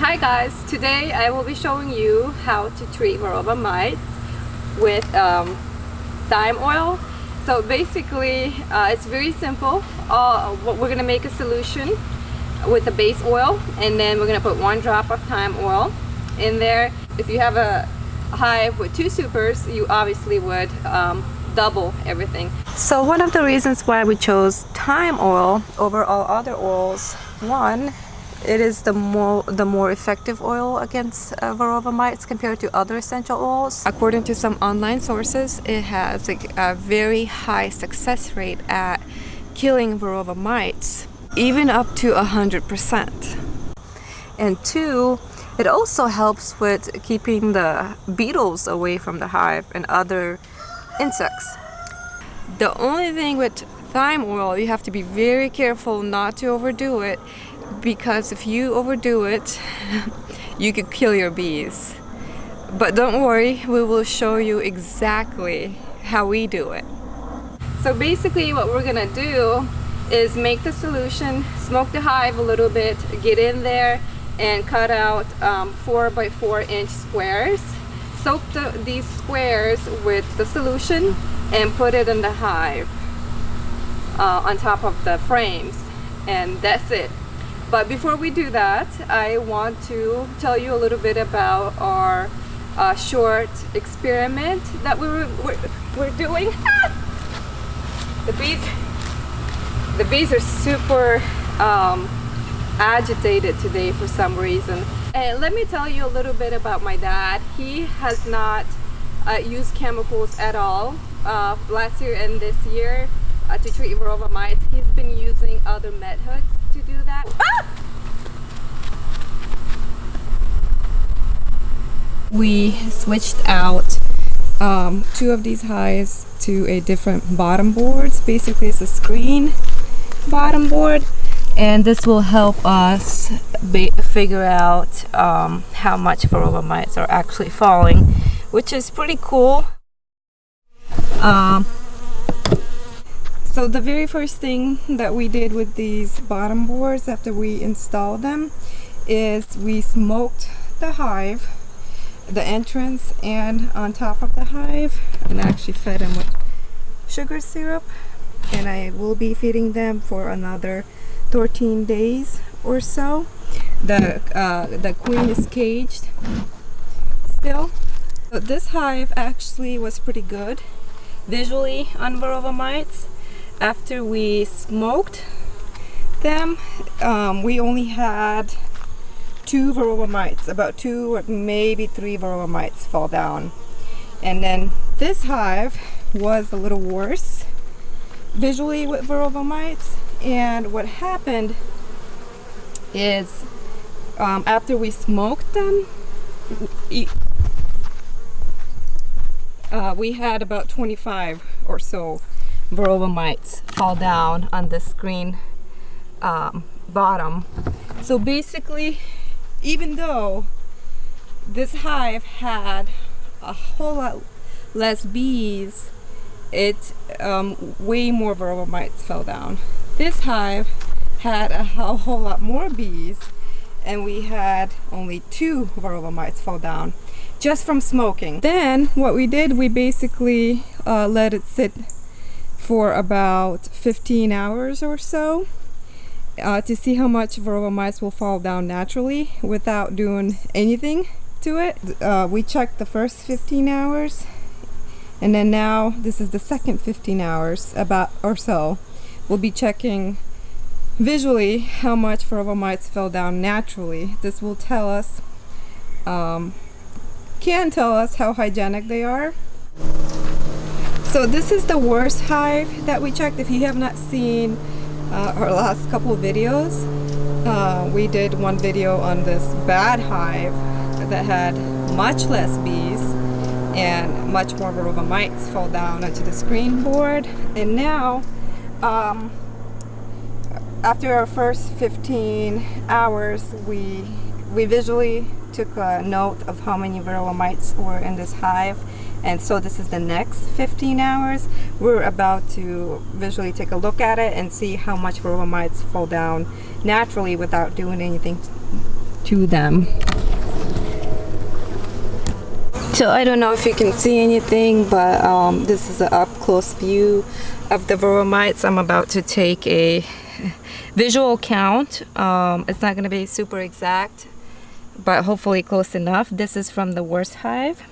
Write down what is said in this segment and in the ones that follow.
Hi guys, today I will be showing you how to treat varroa mites with um, thyme oil. So basically uh, it's very simple. Uh, we're gonna make a solution with a base oil and then we're gonna put one drop of thyme oil in there. If you have a hive with two supers, you obviously would um, double everything. So one of the reasons why we chose thyme oil over all other oils, one, it is the more the more effective oil against uh, varroa mites compared to other essential oils. According to some online sources, it has a, a very high success rate at killing varroa mites, even up to a hundred percent. And two, it also helps with keeping the beetles away from the hive and other insects. The only thing with thyme oil, you have to be very careful not to overdo it because if you overdo it you could kill your bees. But don't worry we will show you exactly how we do it. So basically what we're gonna do is make the solution smoke the hive a little bit get in there and cut out um, four by four inch squares. Soak the, these squares with the solution and put it in the hive uh, on top of the frames. And that's it but before we do that, I want to tell you a little bit about our uh, short experiment that we were, we're, we're doing. the bees, the bees are super um, agitated today for some reason. And let me tell you a little bit about my dad. He has not uh, used chemicals at all uh, last year and this year uh, to treat varroa mites. He's been using other methods to do that. Ah! We switched out um, two of these hives to a different bottom board. Basically it's a screen bottom board and this will help us figure out um, how much varroa mites are actually falling which is pretty cool. Um, so the very first thing that we did with these bottom boards after we installed them is we smoked the hive, the entrance and on top of the hive and I actually fed them with sugar syrup and I will be feeding them for another 13 days or so. The, uh, the queen is caged still. So this hive actually was pretty good visually on varroa mites after we smoked them um, we only had two varroa mites about two or maybe three varroa mites fall down and then this hive was a little worse visually with varroa mites and what happened is um, after we smoked them uh, we had about 25 or so varroa mites fall down on the screen um, bottom. So basically, even though this hive had a whole lot less bees, it um, way more varroa mites fell down. This hive had a whole lot more bees and we had only two varroa mites fall down just from smoking. Then what we did, we basically uh, let it sit for about 15 hours or so uh, to see how much varroa mites will fall down naturally without doing anything to it. Uh, we checked the first 15 hours and then now this is the second 15 hours about or so. We'll be checking visually how much varroa mites fell down naturally. This will tell us, um, can tell us how hygienic they are. So this is the worst hive that we checked. If you have not seen uh, our last couple videos, uh, we did one video on this bad hive that had much less bees and much more varroa mites fall down onto the screen board. And now, um, after our first 15 hours, we, we visually took a note of how many varroa mites were in this hive and so this is the next 15 hours we're about to visually take a look at it and see how much varroa mites fall down naturally without doing anything to them. So I don't know if you can see anything, but um, this is an up close view of the varroa mites. I'm about to take a visual count. Um, it's not going to be super exact, but hopefully close enough. This is from the worst hive.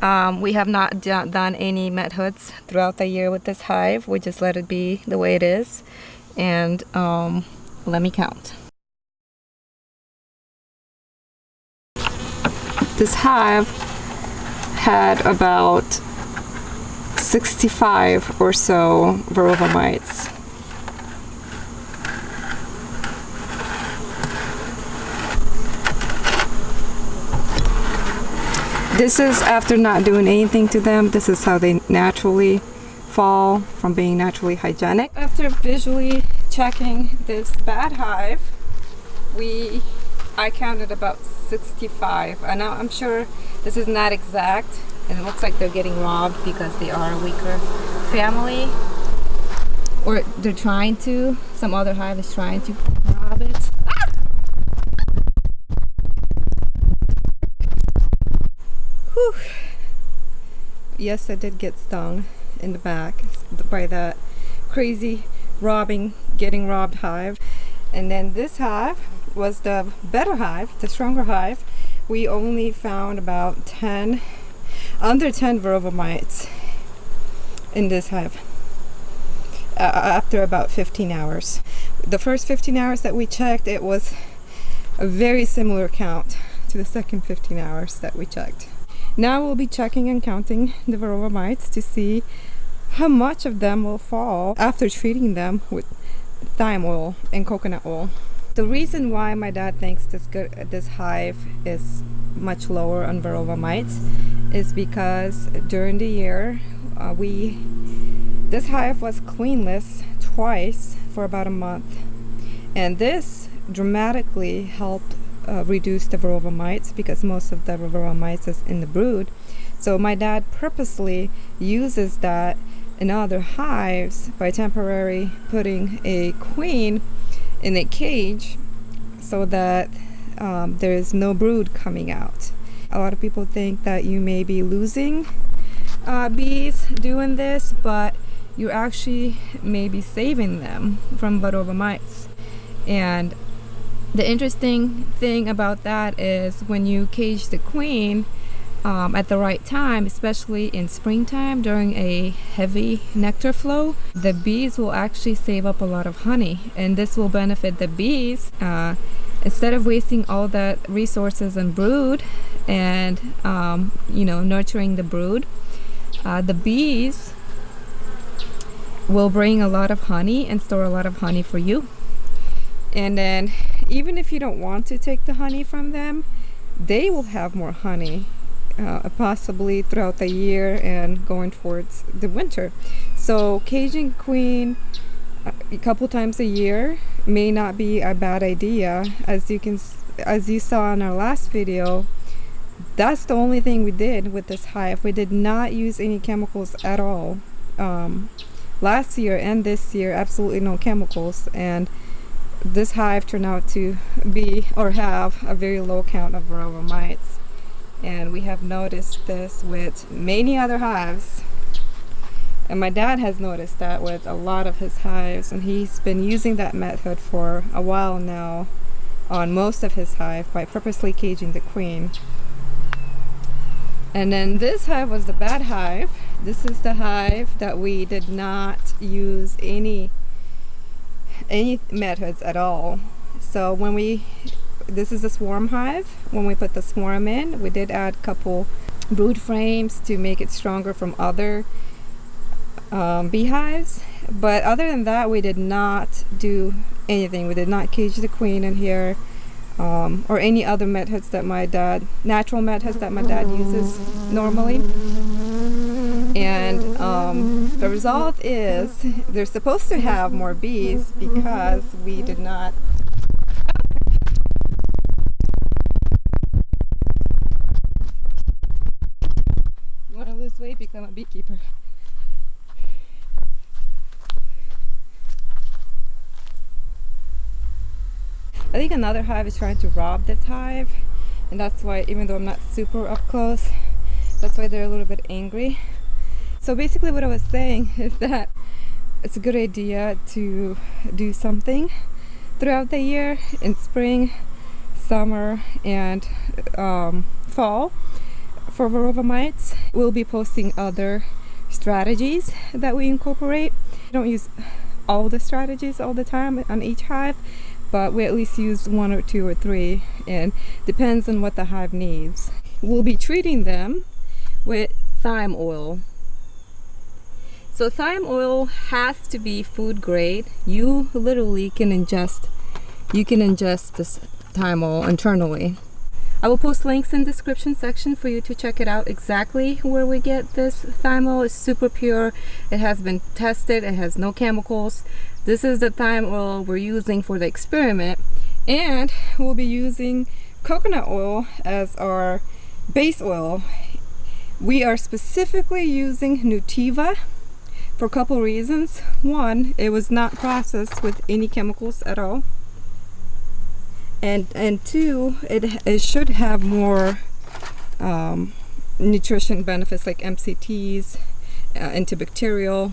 Um, we have not done any met hoods throughout the year with this hive. We just let it be the way it is. And um, let me count. This hive had about 65 or so varroa mites. This is after not doing anything to them. This is how they naturally fall from being naturally hygienic. After visually checking this bad hive, we I counted about 65 and I'm sure this is not exact. And it looks like they're getting robbed because they are a weaker family. Or they're trying to. Some other hive is trying to rob it Whew. yes I did get stung in the back by that crazy robbing getting robbed hive and then this hive was the better hive, the stronger hive. We only found about 10, under 10 varroa mites in this hive uh, after about 15 hours. The first 15 hours that we checked, it was a very similar count to the second 15 hours that we checked. Now we'll be checking and counting the varroa mites to see how much of them will fall after treating them with thyme oil and coconut oil. The reason why my dad thinks this good this hive is much lower on varroa mites is because during the year uh, we this hive was queenless twice for about a month and this dramatically helped uh, reduce the varroa mites because most of the varroa mites is in the brood so my dad purposely uses that in other hives by temporarily putting a queen in a cage so that um, there is no brood coming out. A lot of people think that you may be losing uh, bees doing this, but you actually may be saving them from varroa mites. And the interesting thing about that is when you cage the queen, um, at the right time, especially in springtime during a heavy nectar flow, the bees will actually save up a lot of honey and this will benefit the bees. Uh, instead of wasting all that resources and brood and um, you know nurturing the brood, uh, the bees will bring a lot of honey and store a lot of honey for you. And then even if you don't want to take the honey from them, they will have more honey uh, possibly throughout the year and going towards the winter. So caging queen uh, a couple times a year may not be a bad idea. As you can as you saw in our last video that's the only thing we did with this hive. We did not use any chemicals at all. Um, last year and this year absolutely no chemicals. And this hive turned out to be or have a very low count of varroa mites. And we have noticed this with many other hives. And my dad has noticed that with a lot of his hives and he's been using that method for a while now on most of his hive by purposely caging the queen. And then this hive was the bad hive. This is the hive that we did not use any any methods at all. So when we this is a swarm hive. When we put the swarm in we did add a couple brood frames to make it stronger from other um, beehives. But other than that we did not do anything. We did not cage the queen in here um, or any other methods that my dad natural methods that my dad uses normally and um, the result is they're supposed to have more bees because we did not want to lose weight, become a beekeeper. I think another hive is trying to rob this hive and that's why even though I'm not super up close that's why they're a little bit angry so basically what I was saying is that it's a good idea to do something throughout the year in spring summer and um, fall for varroa mites. We'll be posting other strategies that we incorporate. We don't use all the strategies all the time on each hive but we at least use one or two or three and depends on what the hive needs. We'll be treating them with thyme oil so thyme oil has to be food grade you literally can ingest you can ingest this thyme oil internally I will post links in the description section for you to check it out exactly where we get this thyme oil. It's super pure. It has been tested. It has no chemicals. This is the thyme oil we're using for the experiment. And we'll be using coconut oil as our base oil. We are specifically using Nutiva for a couple reasons. One, it was not processed with any chemicals at all. And and two it, it should have more um, nutrition benefits like MCTs uh, antibacterial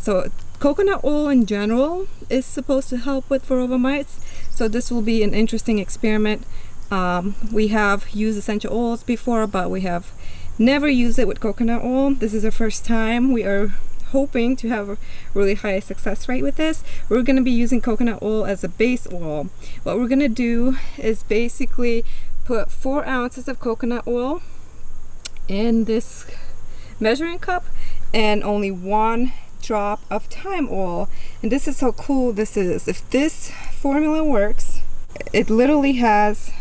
so coconut oil in general is supposed to help with varroa mites. So this will be an interesting experiment. Um, we have used essential oils before but we have never used it with coconut oil. This is the first time we are hoping to have a really high success rate with this. We're going to be using coconut oil as a base oil. What we're going to do is basically put four ounces of coconut oil in this measuring cup and only one drop of thyme oil. And this is how cool this is. If this formula works it literally has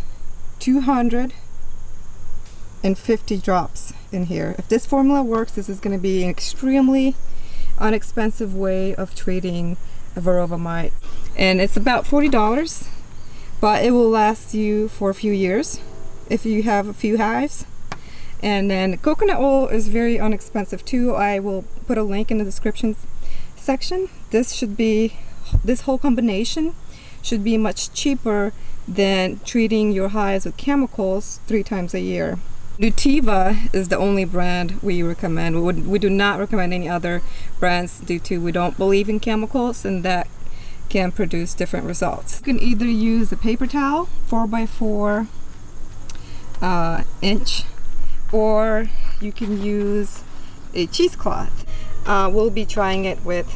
250 drops in here. If this formula works this is going to be an extremely unexpensive way of treating a varroa mite. And it's about $40, but it will last you for a few years if you have a few hives. And then coconut oil is very inexpensive too. I will put a link in the description section. This should be, this whole combination should be much cheaper than treating your hives with chemicals three times a year. Nutiva is the only brand we recommend. We, would, we do not recommend any other brands due to we don't believe in chemicals and that can produce different results. You can either use a paper towel 4x4 uh, inch or you can use a cheesecloth. Uh, we'll be trying it with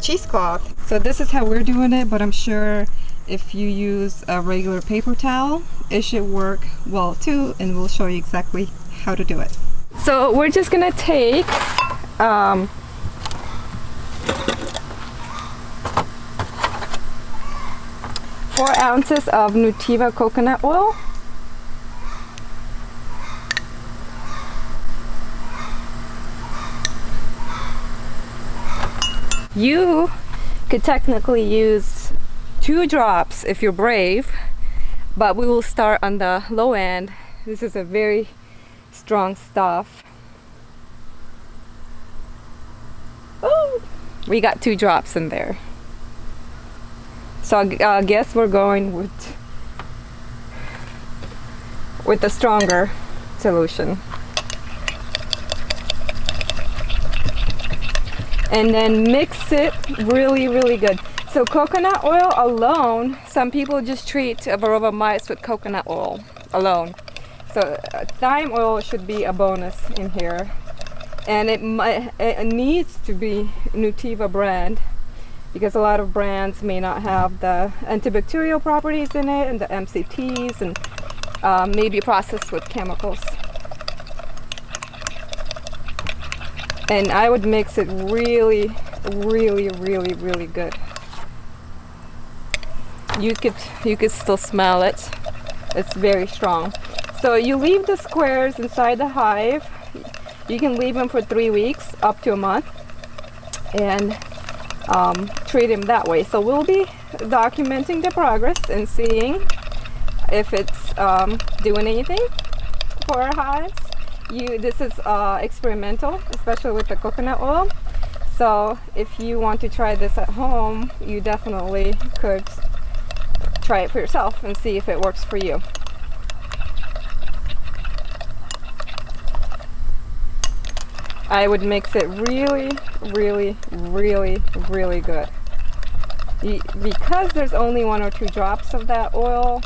cheesecloth. So this is how we're doing it but I'm sure if you use a regular paper towel it should work well too and we'll show you exactly how to do it. So we're just gonna take um, four ounces of Nutiva coconut oil. You could technically use two drops if you're brave but we will start on the low end. This is a very strong stuff. Oh we got two drops in there. So I guess we're going with with the stronger solution. And then mix it really really good so coconut oil alone, some people just treat varroa mites with coconut oil alone. So uh, thyme oil should be a bonus in here. And it, might, it needs to be Nutiva brand because a lot of brands may not have the antibacterial properties in it and the MCTs and uh, maybe processed with chemicals. And I would mix it really, really, really, really good you could you could still smell it. It's very strong. So you leave the squares inside the hive. You can leave them for three weeks up to a month and um, treat them that way. So we'll be documenting the progress and seeing if it's um, doing anything for our hives. You this is uh, experimental especially with the coconut oil. So if you want to try this at home you definitely could try it for yourself and see if it works for you. I would mix it really, really, really, really good. Because there's only one or two drops of that oil,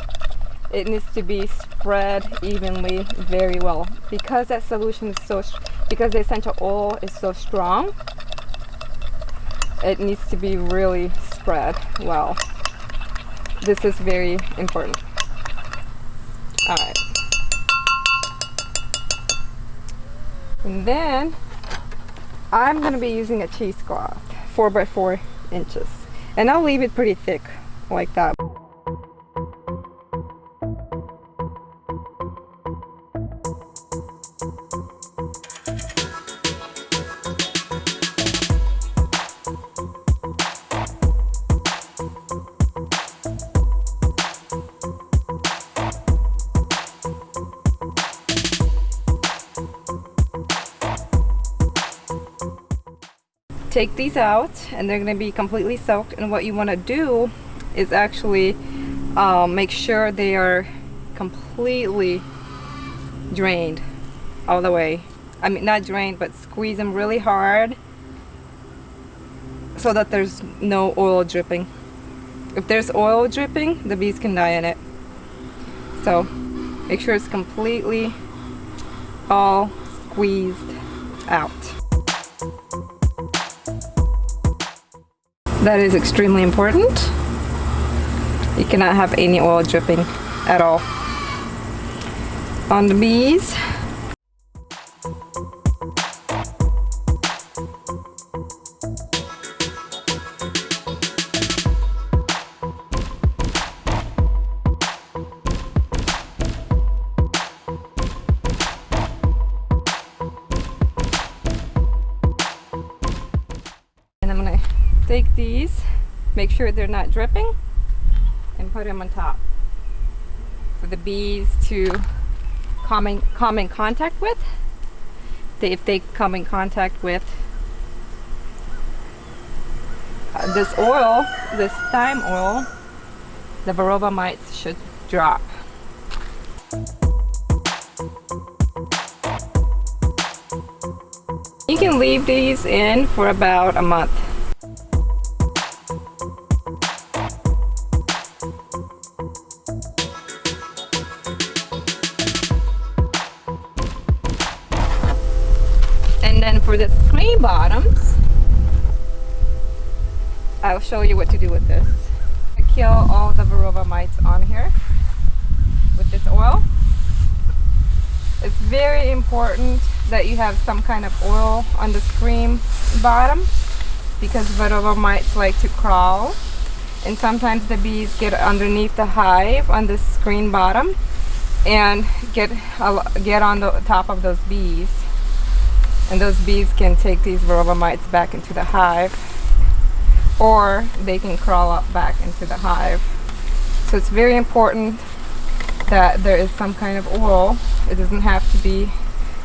it needs to be spread evenly very well. Because that solution is so, because the essential oil is so strong, it needs to be really spread well. This is very important. All right. And then I'm going to be using a cheesecloth, 4 by 4 inches. And I'll leave it pretty thick like that. Take these out and they're going to be completely soaked and what you want to do is actually um, make sure they are completely drained all the way. I mean not drained but squeeze them really hard so that there's no oil dripping. If there's oil dripping the bees can die in it. So make sure it's completely all squeezed out That is extremely important. You cannot have any oil dripping at all on the bees. Make sure they're not dripping, and put them on top for the bees to come in, come in contact with. If they come in contact with uh, this oil, this thyme oil, the varroa mites should drop. You can leave these in for about a month. I'll show you what to do with this. I kill all the varroa mites on here with this oil. It's very important that you have some kind of oil on the screen bottom because varroa mites like to crawl and sometimes the bees get underneath the hive on the screen bottom and get get on the top of those bees and those bees can take these varroa mites back into the hive or they can crawl up back into the hive. So it's very important that there is some kind of oil. It doesn't have to be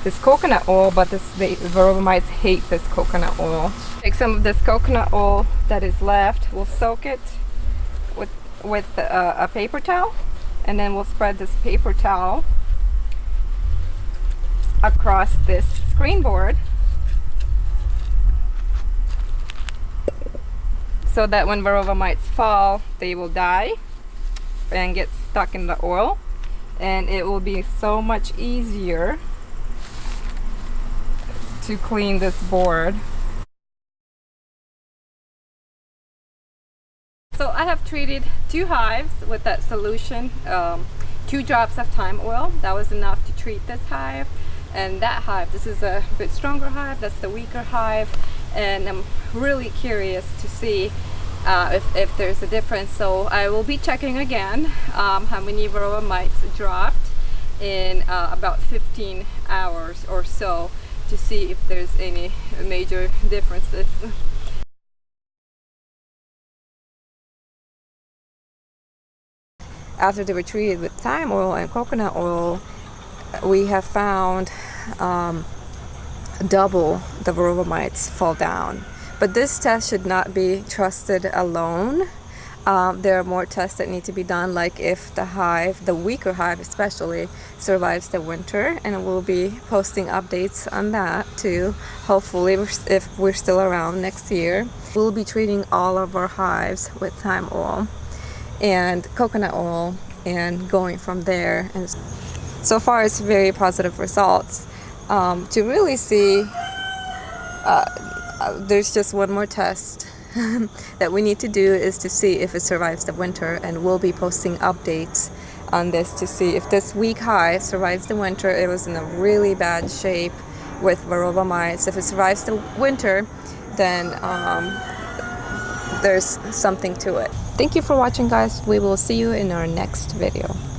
this coconut oil but this the varroa mites hate this coconut oil. Take some of this coconut oil that is left we'll soak it with with a, a paper towel and then we'll spread this paper towel across this screen board so that when varroa mites fall they will die and get stuck in the oil. And it will be so much easier to clean this board. So I have treated two hives with that solution um, two drops of thyme oil. That was enough to treat this hive. And that hive this is a bit stronger hive that's the weaker hive. And I'm really curious to see uh, if, if there's a difference so I will be checking again um, how many varroa mites dropped in uh, about 15 hours or so to see if there's any major differences after they were treated with thyme oil and coconut oil we have found um, double the varroa mites fall down. But this test should not be trusted alone. Um, there are more tests that need to be done, like if the hive, the weaker hive especially, survives the winter, and we'll be posting updates on that too. Hopefully, if we're still around next year, we'll be treating all of our hives with thyme oil and coconut oil, and going from there. And so far, it's very positive results. Um, to really see, uh, uh, there's just one more test that we need to do is to see if it survives the winter and we'll be posting updates on this to see if this weak high survives the winter. It was in a really bad shape with varroa mites. If it survives the winter, then um, there's something to it. Thank you for watching guys. We will see you in our next video.